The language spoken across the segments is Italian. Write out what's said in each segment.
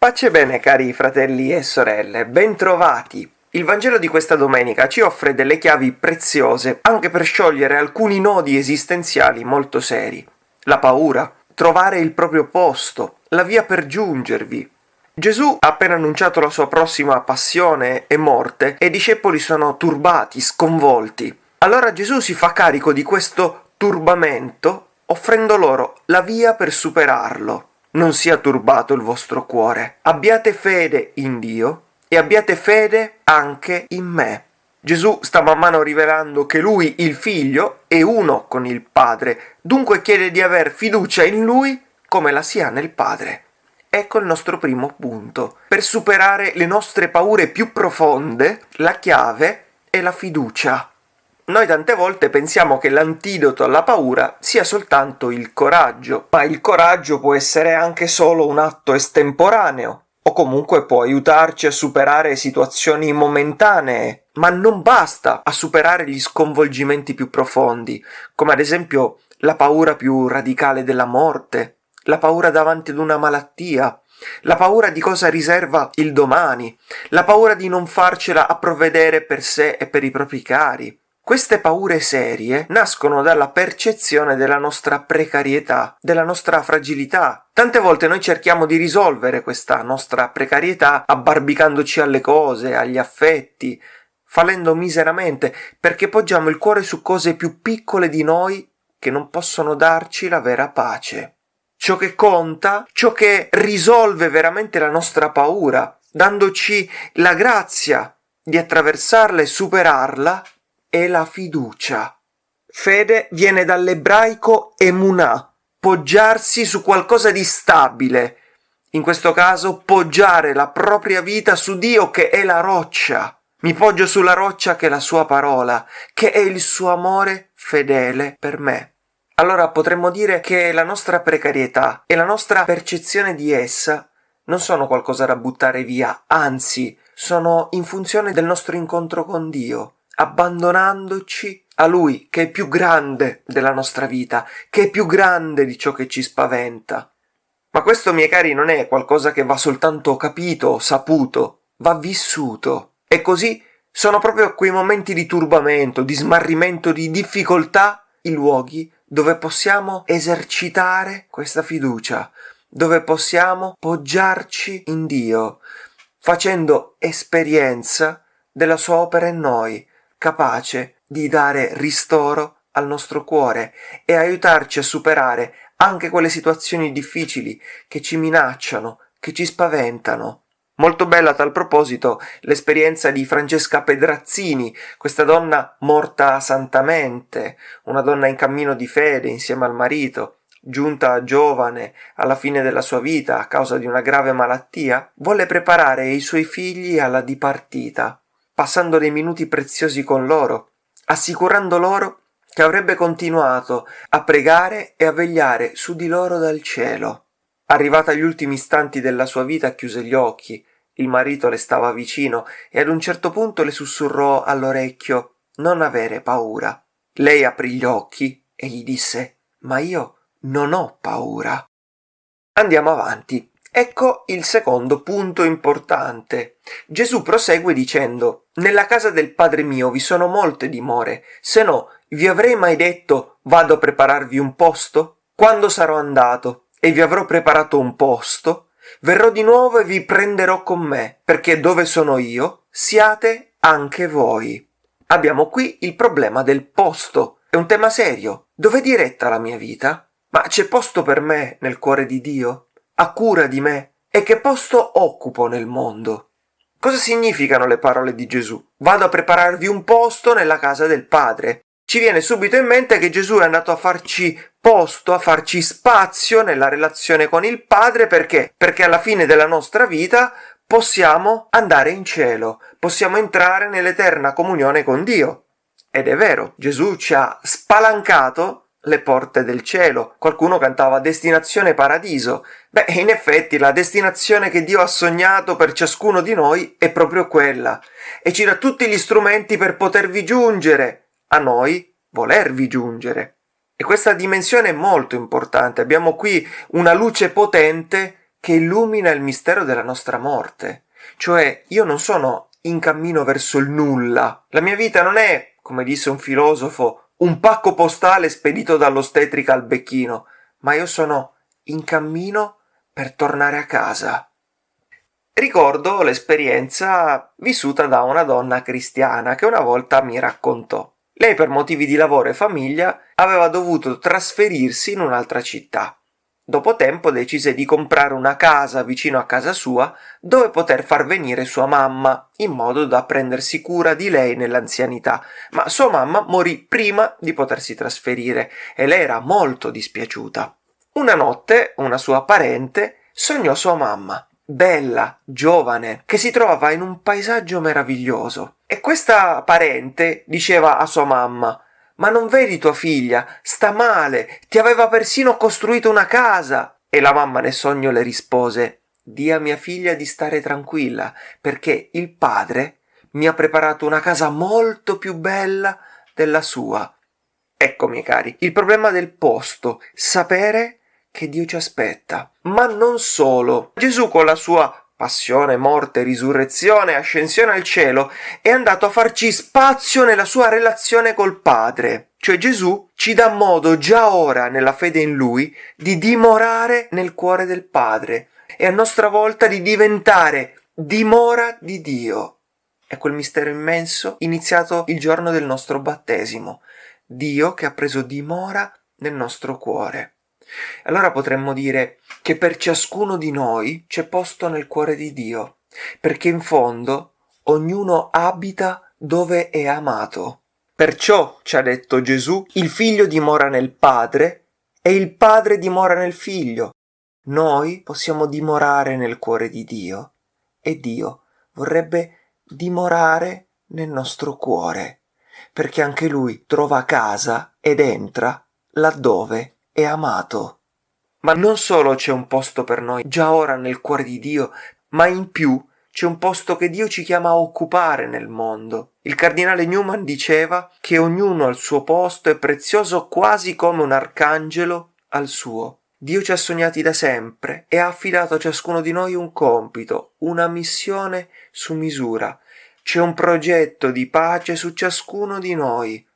Pace e bene cari fratelli e sorelle, bentrovati! Il Vangelo di questa domenica ci offre delle chiavi preziose anche per sciogliere alcuni nodi esistenziali molto seri. La paura, trovare il proprio posto, la via per giungervi. Gesù ha appena annunciato la sua prossima passione e morte e i discepoli sono turbati, sconvolti. Allora Gesù si fa carico di questo turbamento offrendo loro la via per superarlo. Non sia turbato il vostro cuore. Abbiate fede in Dio e abbiate fede anche in me. Gesù sta man mano rivelando che lui, il figlio, è uno con il Padre, dunque chiede di aver fiducia in lui come la si ha nel Padre. Ecco il nostro primo punto. Per superare le nostre paure più profonde, la chiave è la fiducia. Noi tante volte pensiamo che l'antidoto alla paura sia soltanto il coraggio, ma il coraggio può essere anche solo un atto estemporaneo, o comunque può aiutarci a superare situazioni momentanee, ma non basta a superare gli sconvolgimenti più profondi, come ad esempio la paura più radicale della morte, la paura davanti ad una malattia, la paura di cosa riserva il domani, la paura di non farcela a provvedere per sé e per i propri cari, queste paure serie nascono dalla percezione della nostra precarietà, della nostra fragilità. Tante volte noi cerchiamo di risolvere questa nostra precarietà abbarbicandoci alle cose, agli affetti, fallendo miseramente perché poggiamo il cuore su cose più piccole di noi che non possono darci la vera pace. Ciò che conta, ciò che risolve veramente la nostra paura, dandoci la grazia di attraversarla e superarla, è la fiducia. Fede viene dall'ebraico emunà, poggiarsi su qualcosa di stabile. In questo caso poggiare la propria vita su Dio che è la roccia. Mi poggio sulla roccia che è la sua parola, che è il suo amore fedele per me. Allora potremmo dire che la nostra precarietà e la nostra percezione di essa non sono qualcosa da buttare via, anzi sono in funzione del nostro incontro con Dio abbandonandoci a Lui che è più grande della nostra vita, che è più grande di ciò che ci spaventa. Ma questo, miei cari, non è qualcosa che va soltanto capito, saputo, va vissuto. E così sono proprio quei momenti di turbamento, di smarrimento, di difficoltà, i luoghi dove possiamo esercitare questa fiducia, dove possiamo poggiarci in Dio, facendo esperienza della sua opera in noi, capace di dare ristoro al nostro cuore e aiutarci a superare anche quelle situazioni difficili che ci minacciano, che ci spaventano. Molto bella a tal proposito l'esperienza di Francesca Pedrazzini, questa donna morta santamente, una donna in cammino di fede insieme al marito, giunta giovane alla fine della sua vita a causa di una grave malattia, volle preparare i suoi figli alla dipartita passando dei minuti preziosi con loro, assicurando loro che avrebbe continuato a pregare e a vegliare su di loro dal cielo. Arrivata agli ultimi istanti della sua vita chiuse gli occhi, il marito le stava vicino e ad un certo punto le sussurrò all'orecchio Non avere paura. Lei aprì gli occhi e gli disse Ma io non ho paura. Andiamo avanti. Ecco il secondo punto importante. Gesù prosegue dicendo Nella casa del Padre mio vi sono molte dimore, se no vi avrei mai detto vado a prepararvi un posto? Quando sarò andato e vi avrò preparato un posto, verrò di nuovo e vi prenderò con me, perché dove sono io siate anche voi. Abbiamo qui il problema del posto. È un tema serio. Dov'è diretta la mia vita? Ma c'è posto per me nel cuore di Dio? Ha cura di me e che posto occupo nel mondo. Cosa significano le parole di Gesù? Vado a prepararvi un posto nella casa del Padre. Ci viene subito in mente che Gesù è andato a farci posto, a farci spazio nella relazione con il Padre perché? Perché alla fine della nostra vita possiamo andare in cielo, possiamo entrare nell'eterna comunione con Dio. Ed è vero, Gesù ci ha spalancato le porte del cielo. Qualcuno cantava destinazione paradiso. Beh, in effetti la destinazione che Dio ha sognato per ciascuno di noi è proprio quella e ci dà tutti gli strumenti per potervi giungere, a noi volervi giungere. E questa dimensione è molto importante. Abbiamo qui una luce potente che illumina il mistero della nostra morte. Cioè, io non sono in cammino verso il nulla. La mia vita non è, come disse un filosofo, un pacco postale spedito dall'ostetrica al becchino, ma io sono in cammino per tornare a casa. Ricordo l'esperienza vissuta da una donna cristiana che una volta mi raccontò. Lei per motivi di lavoro e famiglia aveva dovuto trasferirsi in un'altra città. Dopo tempo decise di comprare una casa vicino a casa sua dove poter far venire sua mamma, in modo da prendersi cura di lei nell'anzianità. Ma sua mamma morì prima di potersi trasferire e lei era molto dispiaciuta. Una notte una sua parente sognò sua mamma, bella, giovane, che si trovava in un paesaggio meraviglioso. E questa parente diceva a sua mamma Ma non vedi tua figlia? Sta male, ti aveva persino costruito una casa. E la mamma nel sogno le rispose Di a mia figlia di stare tranquilla, perché il padre mi ha preparato una casa molto più bella della sua. Ecco, miei cari, il problema del posto, sapere che Dio ci aspetta. Ma non solo. Gesù con la sua passione, morte, risurrezione, ascensione al cielo, è andato a farci spazio nella sua relazione col Padre. Cioè Gesù ci dà modo già ora, nella fede in Lui, di dimorare nel cuore del Padre e a nostra volta di diventare dimora di Dio. È quel mistero immenso iniziato il giorno del nostro battesimo. Dio che ha preso dimora nel nostro cuore. Allora potremmo dire che per ciascuno di noi c'è posto nel cuore di Dio, perché in fondo ognuno abita dove è amato. Perciò, ci ha detto Gesù, il figlio dimora nel Padre e il Padre dimora nel figlio. Noi possiamo dimorare nel cuore di Dio e Dio vorrebbe dimorare nel nostro cuore, perché anche Lui trova casa ed entra laddove è amato. Ma non solo c'è un posto per noi già ora nel cuore di Dio, ma in più c'è un posto che Dio ci chiama a occupare nel mondo. Il cardinale Newman diceva che ognuno al suo posto è prezioso quasi come un arcangelo al suo. Dio ci ha sognati da sempre e ha affidato a ciascuno di noi un compito, una missione su misura. C'è un progetto di pace su ciascuno di noi.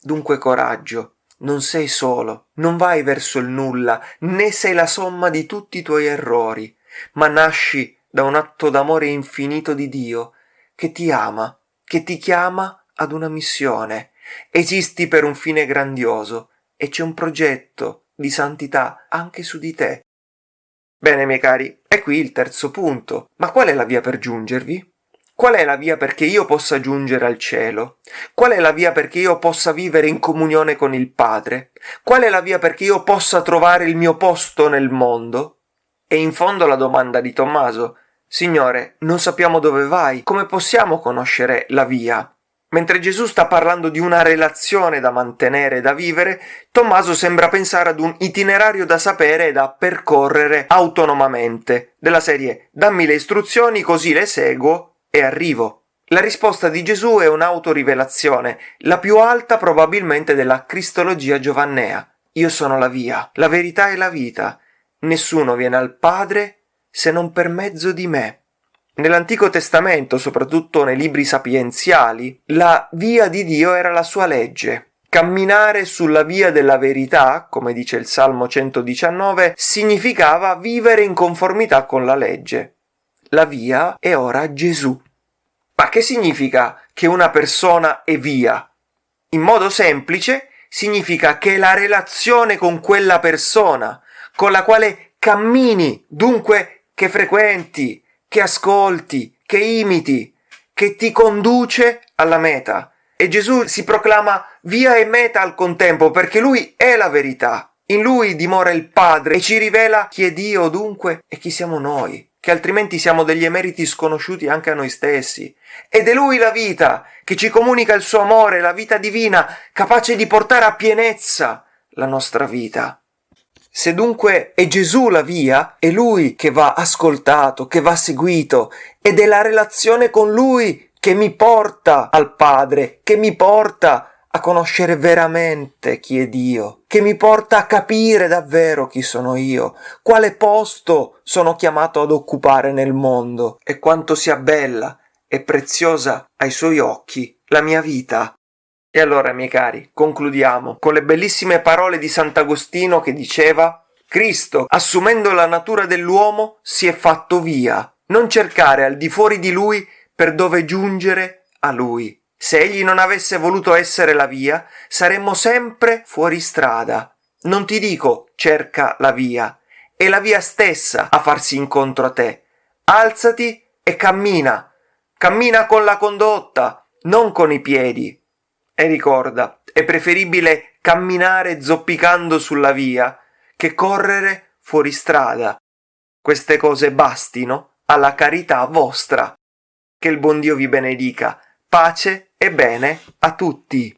Dunque coraggio, non sei solo, non vai verso il nulla, né sei la somma di tutti i tuoi errori, ma nasci da un atto d'amore infinito di Dio, che ti ama, che ti chiama ad una missione. Esisti per un fine grandioso e c'è un progetto di santità anche su di te. Bene, miei cari, è qui il terzo punto. Ma qual è la via per giungervi? Qual è la via perché io possa giungere al cielo? Qual è la via perché io possa vivere in comunione con il Padre? Qual è la via perché io possa trovare il mio posto nel mondo? E in fondo la domanda di Tommaso, Signore, non sappiamo dove vai, come possiamo conoscere la via? Mentre Gesù sta parlando di una relazione da mantenere e da vivere, Tommaso sembra pensare ad un itinerario da sapere e da percorrere autonomamente, della serie dammi le istruzioni così le seguo e arrivo. La risposta di Gesù è un'autorivelazione, la più alta probabilmente della cristologia giovannea. Io sono la via, la verità e la vita. Nessuno viene al Padre se non per mezzo di me. Nell'Antico Testamento, soprattutto nei libri sapienziali, la via di Dio era la sua legge. Camminare sulla via della verità, come dice il Salmo 119, significava vivere in conformità con la legge. La via è ora Gesù. Ma che significa che una persona è via? In modo semplice significa che la relazione con quella persona, con la quale cammini, dunque che frequenti, che ascolti, che imiti, che ti conduce alla meta. E Gesù si proclama via e meta al contempo perché lui è la verità. In lui dimora il Padre e ci rivela chi è Dio dunque e chi siamo noi che altrimenti siamo degli emeriti sconosciuti anche a noi stessi. Ed è Lui la vita, che ci comunica il suo amore, la vita divina, capace di portare a pienezza la nostra vita. Se dunque è Gesù la via, è Lui che va ascoltato, che va seguito, ed è la relazione con Lui che mi porta al Padre, che mi porta a conoscere veramente chi è Dio, che mi porta a capire davvero chi sono io, quale posto sono chiamato ad occupare nel mondo e quanto sia bella e preziosa ai suoi occhi la mia vita. E allora, miei cari, concludiamo con le bellissime parole di Sant'Agostino che diceva Cristo, assumendo la natura dell'uomo, si è fatto via. Non cercare al di fuori di lui per dove giungere a lui. Se egli non avesse voluto essere la via, saremmo sempre fuori strada. Non ti dico cerca la via, è la via stessa a farsi incontro a te. Alzati e cammina. Cammina con la condotta, non con i piedi. E ricorda, è preferibile camminare zoppicando sulla via che correre fuori strada. Queste cose bastino alla carità vostra. Che il buon Dio vi benedica. Pace e bene a tutti.